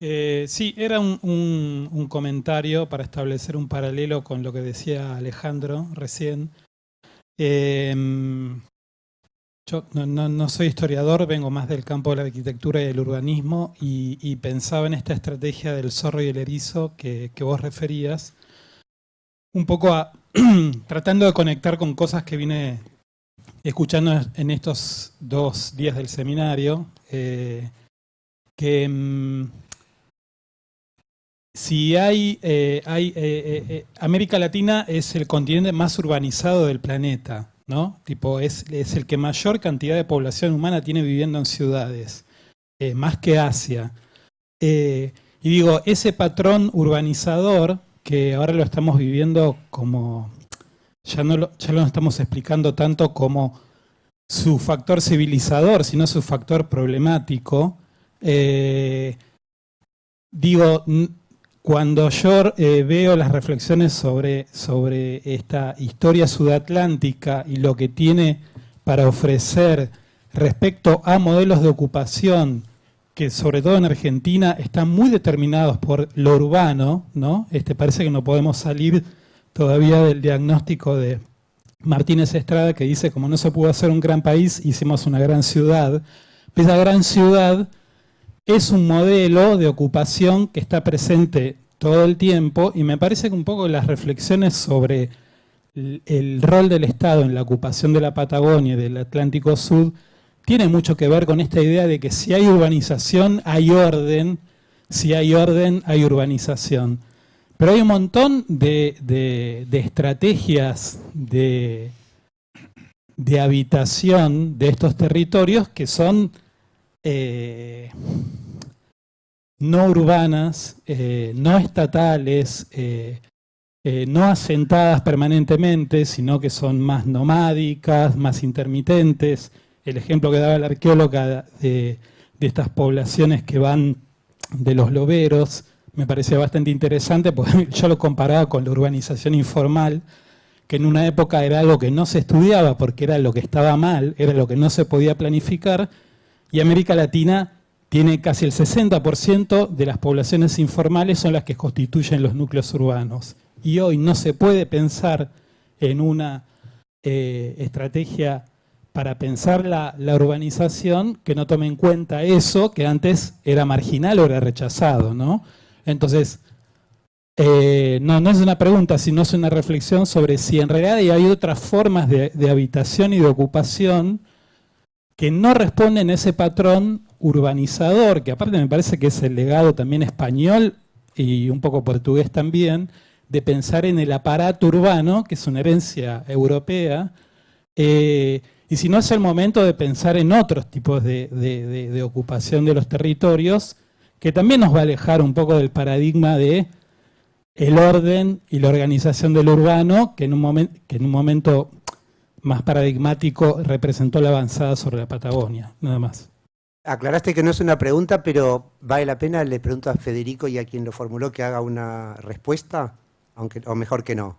Eh, sí, era un, un- comentario para establecer un paralelo con lo que decía Alejandro recién. Eh, yo no, no- no soy historiador, vengo más del campo de la arquitectura y del urbanismo y, pensaba en esta estrategia del zorro y el erizo que, que vos referías, un poco a- tratando de conectar con cosas que vine escuchando en estos dos días del seminario, eh, que mm, si hay, eh, hay eh, eh, América Latina es el continente más urbanizado del planeta, ¿no? Tipo, es, es el que mayor cantidad de población humana tiene viviendo en ciudades, más que Asia. Y digo, ese patrón urbanizador, que ahora lo estamos viviendo como, ya no lo, ya lo estamos explicando tanto como su factor civilizador, sino su factor problemático, digo, cuando yo eh, veo las reflexiones sobre, sobre esta historia sudatlántica y lo que tiene para ofrecer respecto a modelos de ocupación que sobre todo en Argentina están muy determinados por lo urbano, ¿no? Este, parece que no podemos salir todavía del diagnóstico de Martínez Estrada que dice como no se pudo hacer un gran país, hicimos una gran ciudad. Esa gran ciudad es un modelo de ocupación que está presente todo el tiempo y me parece que un poco las reflexiones sobre el, rol del Estado en la ocupación de la Patagonia y del Atlántico Sur tiene mucho que ver con esta idea de que si hay urbanización hay orden, si hay orden hay urbanización. Pero hay un montón de, de- de estrategias de, de habitación de estos territorios que son eh, no urbanas, eh, no estatales, eh, no asentadas permanentemente, sino que son más nomádicas, más intermitentes. El ejemplo que daba la arqueóloga de, de estas poblaciones que van de los loberos me parecía bastante interesante porque yo lo comparaba con la urbanización informal, que en una época era algo que no se estudiaba porque era lo que estaba mal, era lo que no se podía planificar, y América Latina tiene casi el 60% de las poblaciones informales son las que constituyen los núcleos urbanos. Y hoy no se puede pensar en una eh, estrategia para pensar la, urbanización que no tome en cuenta eso que antes era marginal o era rechazado, ¿no? Entonces, eh, no, no es una pregunta, sino es una reflexión sobre si en realidad hay otras formas de habitación y de ocupación que no responden a ese patrón urbanizador, que aparte me parece que es el legado también español y un poco portugués también, de pensar en el aparato urbano, que es una herencia europea, eh, y si no es el momento de pensar en otros tipos de, ocupación de los territorios, que también nos va a alejar un poco del paradigma de el orden y la organización del urbano, que en un momento más paradigmático representó la avanzada sobre la Patagonia, nada más. Aclaraste que no es una pregunta, pero vale la pena, le pregunto a Federico y a quien lo formuló que haga una respuesta, aunque, o mejor que no.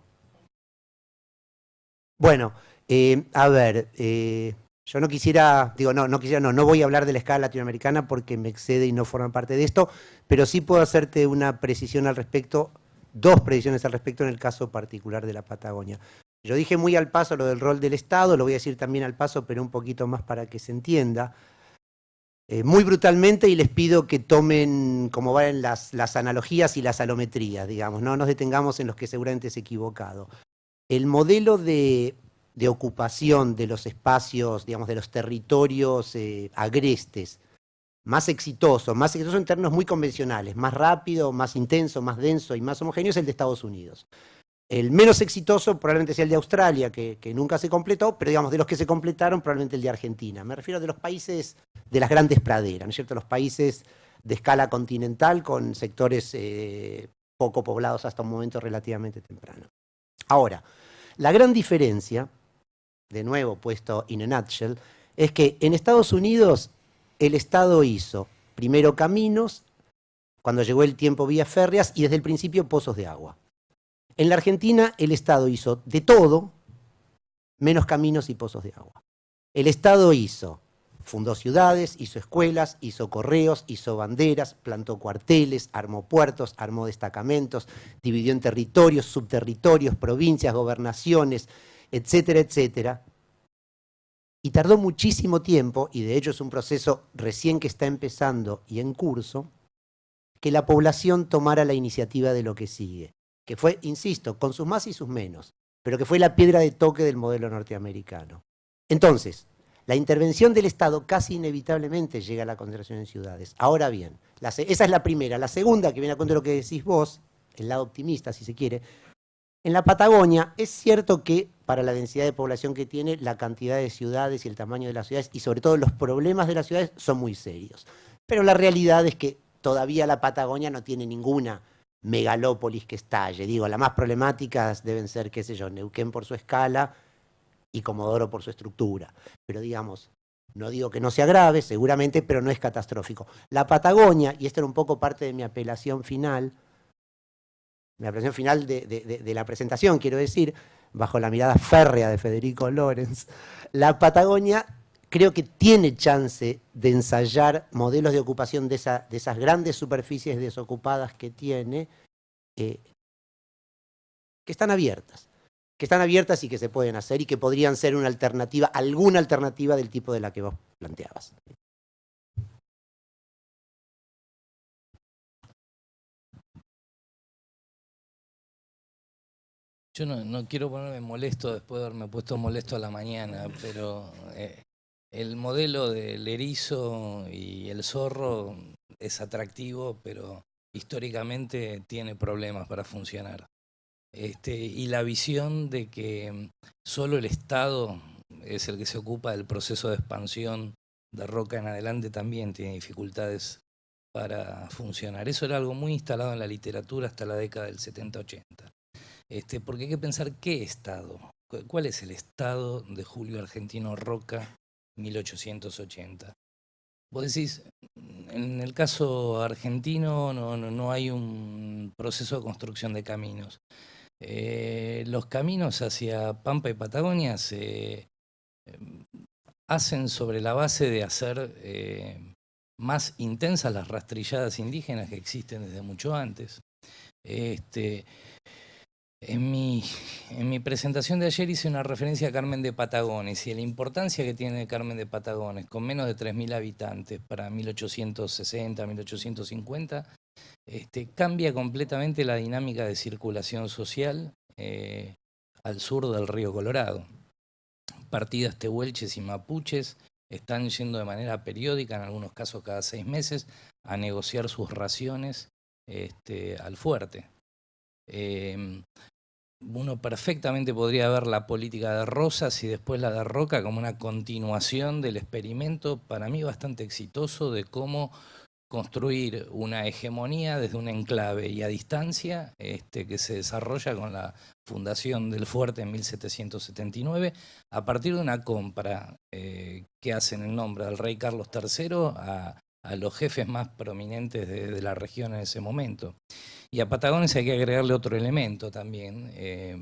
Bueno, eh, a ver, eh, yo no quisiera, digo, no, no quisiera, no, no voy a hablar de la escala latinoamericana porque me excede y no forma parte de esto, pero sí puedo hacerte una precisión al respecto, dos precisiones al respecto en el caso particular de la Patagonia. Yo dije muy al paso lo del rol del Estado, lo voy a decir también al paso, pero un poquito más para que se entienda. Eh, muy brutalmente y les pido que tomen como van las, analogías y las alometrías, digamos, no nos detengamos en los que seguramente es equivocado. El modelo de, de ocupación de los espacios, digamos, de los territorios eh, agrestes, más exitoso, más exitoso en términos muy convencionales, más rápido, más intenso, más denso y más homogéneo es el de Estados Unidos. El menos exitoso probablemente sea el de Australia, que, nunca se completó, pero digamos, de los que se completaron, probablemente el de Argentina. Me refiero de los países de las grandes praderas, ¿no es cierto? Los países de escala continental con sectores eh, poco poblados hasta un momento relativamente temprano. Ahora, la gran diferencia, de nuevo puesto in a nutshell, es que en Estados Unidos el Estado hizo primero caminos, cuando llegó el tiempo vías férreas y desde el principio pozos de agua. En la Argentina el Estado hizo de todo menos caminos y pozos de agua. El Estado hizo Fundó ciudades, hizo escuelas, hizo correos, hizo banderas, plantó cuarteles, armó puertos, armó destacamentos, dividió en territorios, subterritorios, provincias, gobernaciones, etcétera, etcétera. Y tardó muchísimo tiempo, y de hecho es un proceso recién que está empezando y en curso, que la población tomara la iniciativa de lo que sigue, que fue, insisto, con sus más y sus menos, pero que fue la piedra de toque del modelo norteamericano. Entonces, la intervención del Estado casi inevitablemente llega a la concentración en ciudades. Ahora bien, esa es la primera. La segunda, que viene a cuento de lo que decís vos, el lado optimista, si se quiere, en la Patagonia es cierto que para la densidad de población que tiene, la cantidad de ciudades y el tamaño de las ciudades, y sobre todo los problemas de las ciudades, son muy serios. Pero la realidad es que todavía la Patagonia no tiene ninguna megalópolis que estalle. Digo, las más problemáticas deben ser, qué sé yo, Neuquén por su escala, y Comodoro por su estructura. Pero digamos, no digo que no sea grave, seguramente, pero no es catastrófico. La Patagonia, y esta era un poco parte de mi apelación final, mi apelación final de, la presentación, quiero decir, bajo la mirada férrea de Federico Lorenz, la Patagonia creo que tiene chance de ensayar modelos de ocupación de, esas grandes superficies desocupadas que tiene, eh, que están abiertas que están abiertas y que se pueden hacer y que podrían ser una alternativa, alguna alternativa del tipo de la que vos planteabas. Yo no, quiero ponerme molesto después de haberme puesto molesto a la mañana, pero eh, el modelo del erizo y el zorro es atractivo, pero históricamente tiene problemas para funcionar. Este, y la visión de que solo el Estado es el que se ocupa del proceso de expansión de Roca en adelante también tiene dificultades para funcionar. Eso era algo muy instalado en la literatura hasta la década del 70-80. Este, porque hay que pensar qué Estado, cuál es el Estado de Julio Argentino Roca 1880. Vos decís, en el caso argentino no, no hay un proceso de construcción de caminos. Eh, los caminos hacia Pampa y Patagonia se em, hacen sobre la base de hacer eh, más intensas las rastrilladas indígenas que existen desde mucho antes. Este, en, mi, en mi presentación de ayer hice una referencia a Carmen de Patagones y la importancia que tiene Carmen de Patagones, con menos de 3.000 habitantes para 1860, 1850, este, cambia completamente la dinámica de circulación social eh, al sur del río Colorado. Partidas tehuelches y mapuches están yendo de manera periódica, en algunos casos cada seis meses, a negociar sus raciones este, al fuerte. Em, uno perfectamente podría ver la política de Rosas y después la de Roca como una continuación del experimento, para mí bastante exitoso, de cómo construir una hegemonía desde un enclave y a distancia este, que se desarrolla con la fundación del fuerte en 1779 a partir de una compra eh, que hacen en nombre del rey Carlos III a, los jefes más prominentes de, la región en ese momento. Y a Patagones hay que agregarle otro elemento también, eh,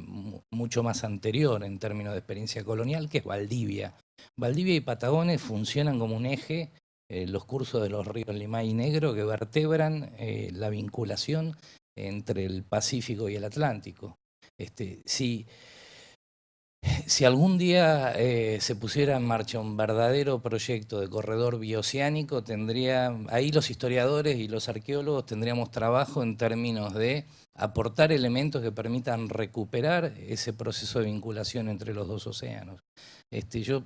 mucho más anterior en términos de experiencia colonial, que es Valdivia. Valdivia y Patagones funcionan como un eje eh, los cursos de los ríos Limay y Negro que vertebran eh, la vinculación entre el Pacífico y el Atlántico. Este, si, si algún día eh, se pusiera en marcha un verdadero proyecto de corredor bioceánico, tendría, ahí los historiadores y los arqueólogos tendríamos trabajo en términos de aportar elementos que permitan recuperar ese proceso de vinculación entre los dos océanos. Este, yo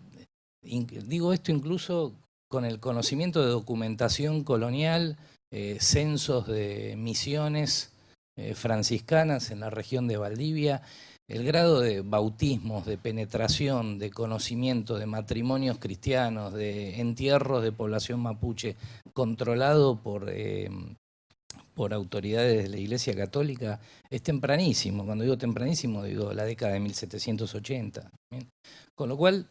digo esto incluso con el conocimiento de documentación colonial, eh, censos de misiones eh, franciscanas en la región de Valdivia, el grado de bautismos, de penetración, de conocimiento de matrimonios cristianos, de entierros de población mapuche controlado por, eh, por autoridades de la Iglesia Católica es tempranísimo. Cuando digo tempranísimo digo la década de 1780. Con lo cual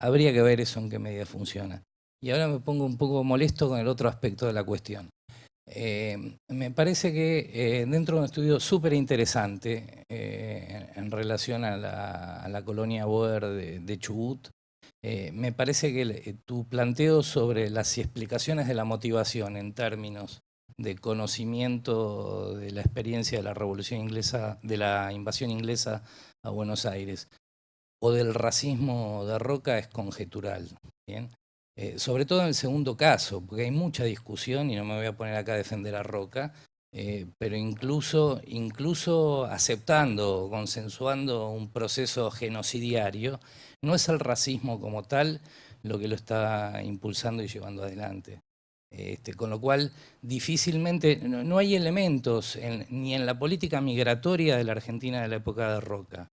habría que ver eso en qué medida funciona. Y ahora me pongo un poco molesto con el otro aspecto de la cuestión. Eh, me parece que eh, dentro de un estudio súper interesante eh, en, relación a la, colonia Boer de, Chubut, me parece que tu planteo sobre las explicaciones de la motivación en términos de conocimiento de la experiencia de la revolución inglesa, de la invasión inglesa a Buenos Aires, o del racismo de Roca es conjetural. ¿bien? Eh, sobre todo en el segundo caso, porque hay mucha discusión, y no me voy a poner acá a defender a Roca, eh, pero incluso, incluso aceptando, consensuando un proceso genocidiario, no es el racismo como tal lo que lo está impulsando y llevando adelante. Este, con lo cual, difícilmente, no, hay elementos ni en la política migratoria de la Argentina de la época de Roca,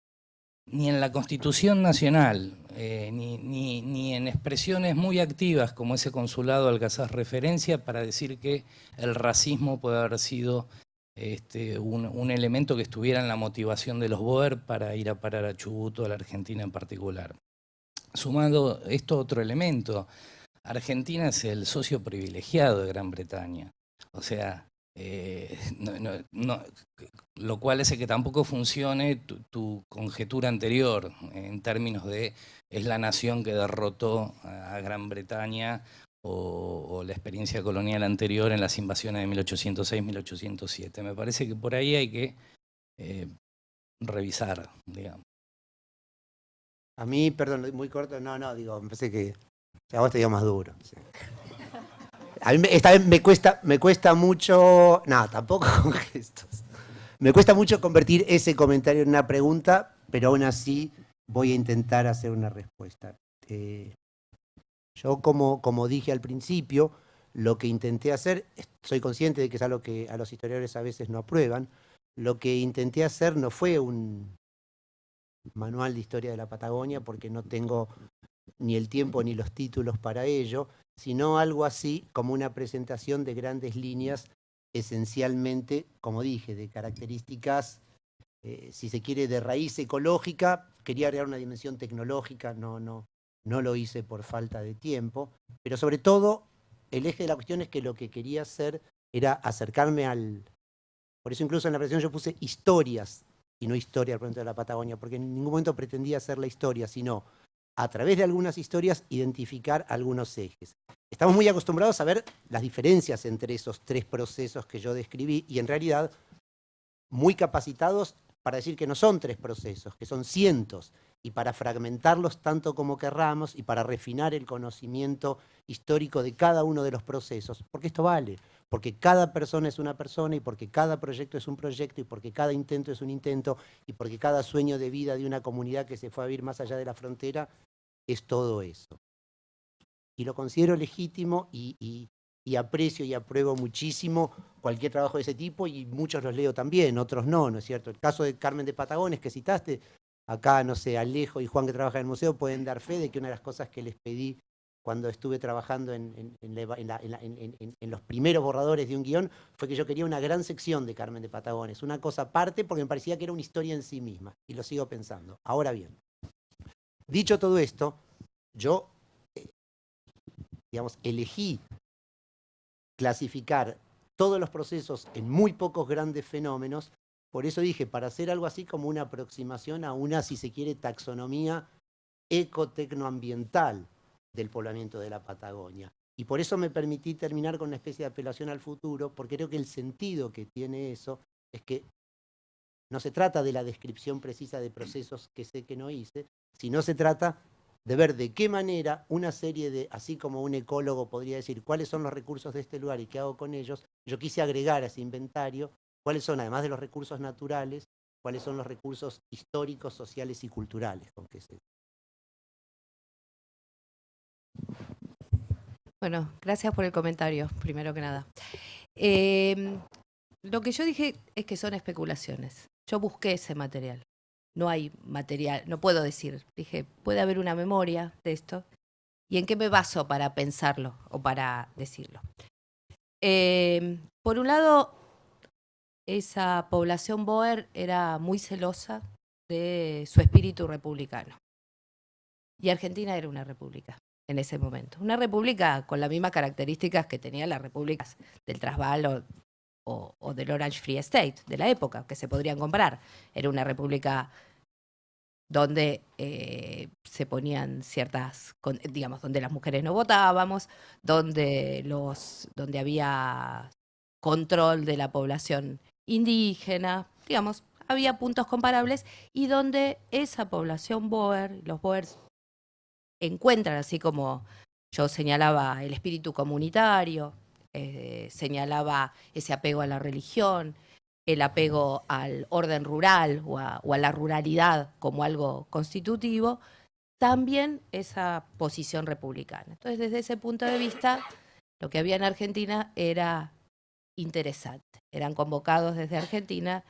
ni en la Constitución Nacional, eh, ni, ni, en expresiones muy activas como ese consulado al que haces referencia para decir que el racismo puede haber sido este, un, elemento que estuviera en la motivación de los Boer para ir a parar a Chubut o a la Argentina en particular. Sumando esto otro elemento, Argentina es el socio privilegiado de Gran Bretaña. O sea, eh, lo cual hace que tampoco funcione tu, conjetura anterior en términos de es la nación que derrotó a Gran Bretaña o, la experiencia colonial anterior en las invasiones de 1806-1807. Me parece que por ahí hay que eh, revisar, digamos. A mí, perdón, muy corto, no, no, digo, me parece que a vos te digo más duro. A mí esta me cuesta, me cuesta mucho, no, tampoco con gestos. Me cuesta mucho convertir ese comentario en una pregunta, pero aún así voy a intentar hacer una respuesta. Eh, yo, como, como dije al principio, lo que intenté hacer, soy consciente de que es algo que a los historiadores a veces no aprueban, lo que intenté hacer no fue un manual de historia de la Patagonia, porque no tengo ni el tiempo ni los títulos para ello, sino algo así como una presentación de grandes líneas, esencialmente, como dije, de características, eh, si se quiere, de raíz ecológica, quería agregar una dimensión tecnológica, no, no, no lo hice por falta de tiempo, pero sobre todo el eje de la cuestión es que lo que quería hacer era acercarme al... Por eso incluso en la presentación yo puse historias y no historia al de la Patagonia, porque en ningún momento pretendía hacer la historia, sino a través de algunas historias, identificar algunos ejes. Estamos muy acostumbrados a ver las diferencias entre esos tres procesos que yo describí y en realidad muy capacitados para decir que no son tres procesos, que son cientos, y para fragmentarlos tanto como querramos y para refinar el conocimiento histórico de cada uno de los procesos, porque esto vale, porque cada persona es una persona y porque cada proyecto es un proyecto y porque cada intento es un intento y porque cada sueño de vida de una comunidad que se fue a vivir más allá de la frontera es todo eso. Y lo considero legítimo y, aprecio y apruebo muchísimo cualquier trabajo de ese tipo y muchos los leo también, otros no, ¿no es cierto? El caso de Carmen de Patagones que citaste, acá, no sé, Alejo y Juan que trabajan en el museo pueden dar fe de que una de las cosas que les pedí cuando estuve trabajando en, los primeros borradores de un guion, fue que yo quería una gran sección de Carmen de Patagones, una cosa aparte porque me parecía que era una historia en sí misma, y lo sigo pensando. Ahora bien, dicho todo esto, yo, eh, digamos, elegí clasificar todos los procesos en muy pocos grandes fenómenos, por eso dije, para hacer algo así como una aproximación a una, si se quiere, taxonomía ecotecnoambiental, del poblamiento de la Patagonia. Y por eso me permití terminar con una especie de apelación al futuro, porque creo que el sentido que tiene eso es que no se trata de la descripción precisa de procesos que sé que no hice, sino se trata de ver de qué manera una serie de, así como un ecólogo podría decir cuáles son los recursos de este lugar y qué hago con ellos, yo quise agregar a ese inventario cuáles son, además de los recursos naturales, cuáles son los recursos históricos, sociales y culturales con que se, Bueno, gracias por el comentario, primero que nada. Em, lo que yo dije es que son especulaciones. Yo busqué ese material. No hay material, no puedo decir. Dije, puede haber una memoria de esto. ¿Y en qué me baso para pensarlo o para decirlo? Em, por un lado, esa población Boer era muy celosa de su espíritu republicano. Y Argentina era una república en ese momento. Una república con las mismas características que tenían las repúblicas del Transvaal o, del Orange Free State de la época, que se podrían comparar. Era una república donde eh, se ponían ciertas, digamos, donde las mujeres no votábamos, donde, los, donde había control de la población indígena, digamos, había puntos comparables y donde esa población Boer, los Boers encuentran, así como yo señalaba el espíritu comunitario, eh, señalaba ese apego a la religión, el apego al orden rural o a, o a la ruralidad como algo constitutivo, también esa posición republicana. Entonces, desde ese punto de vista, lo que había en Argentina era interesante. Eran convocados desde Argentina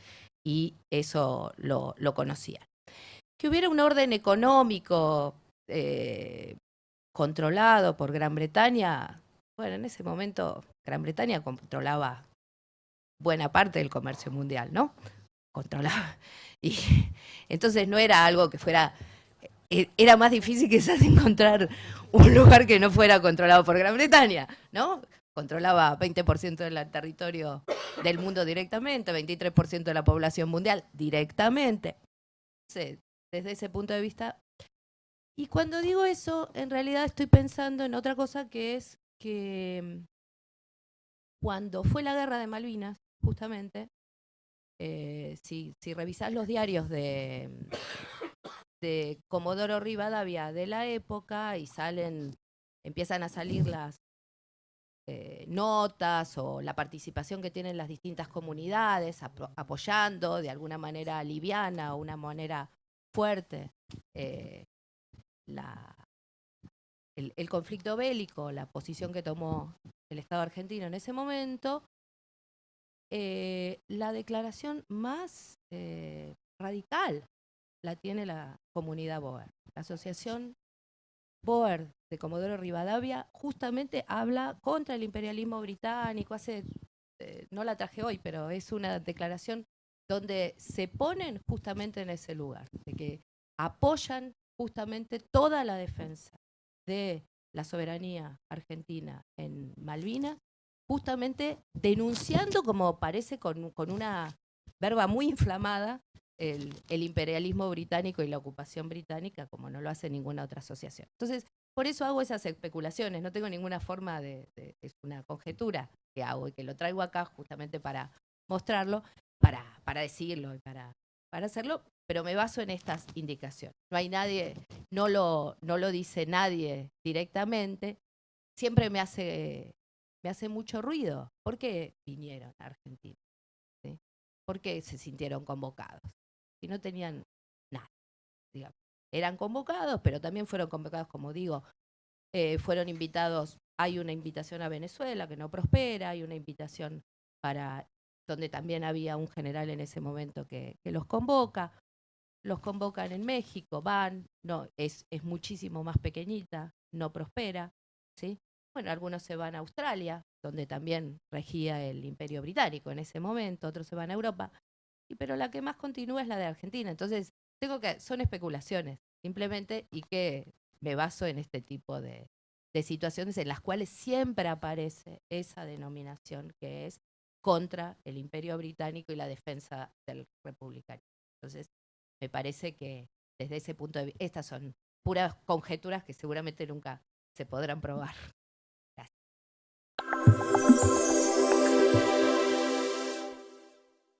y eso lo, lo conocían. Que hubiera un orden económico eh, controlado por Gran Bretaña, bueno, en ese momento Gran Bretaña controlaba buena parte del comercio mundial, ¿no? Controlaba. Y entonces no era algo que fuera, eh, era más difícil quizás encontrar un lugar que no fuera controlado por Gran Bretaña, ¿no? Controlaba 20% del territorio del mundo directamente, 23% de la población mundial directamente. Desde ese punto de vista. Y cuando digo eso, en realidad estoy pensando en otra cosa que es que mm, cuando fue la guerra de Malvinas, justamente, eh, si, si revisás los diarios de, de Comodoro Rivadavia de la época y salen, empiezan a salir las eh, notas o la participación que tienen las distintas comunidades apoyando de alguna manera liviana o una manera fuerte eh, la, el, conflicto bélico, la posición que tomó el Estado argentino en ese momento, eh, la declaración más radical la tiene la comunidad Boer. La asociación Boer de Comodoro Rivadavia justamente habla contra el imperialismo británico. Hace, eh, no la traje hoy, pero es una declaración donde se ponen justamente en ese lugar, de que apoyan justamente toda la defensa de la soberanía argentina en Malvinas, justamente denunciando, como parece con, con una verba muy inflamada, el, imperialismo británico y la ocupación británica, como no lo hace ninguna otra asociación. Entonces, por eso hago esas especulaciones, no tengo ninguna forma de, de- es una conjetura que hago y que lo traigo acá justamente para mostrarlo, para, para decirlo y para, para hacerlo, pero me baso en estas indicaciones. No hay nadie, no lo, no lo dice nadie directamente, siempre me hace, me hace mucho ruido. ¿Por qué vinieron a Argentina? ¿Sí? ¿Por qué se sintieron convocados? Si no tenían nada, digamos. Eran convocados, pero también fueron convocados, como digo, eh, fueron invitados, hay una invitación a Venezuela que no prospera, hay una invitación para donde también había un general en ese momento que, que los convoca, los convocan en México, van, no, es, es muchísimo más pequeñita, no prospera, ¿sí? Bueno, algunos se van a Australia, donde también regía el imperio británico en ese momento, otros se van a Europa, pero la que más continúa es la de Argentina. Entonces, tengo que, son especulaciones, simplemente, y que me baso en este tipo de, de situaciones en las cuales siempre aparece esa denominación que es contra el imperio británico y la defensa del republicanismo. Entonces, me parece que desde ese punto de vista, estas son puras conjeturas que seguramente nunca se podrán probar.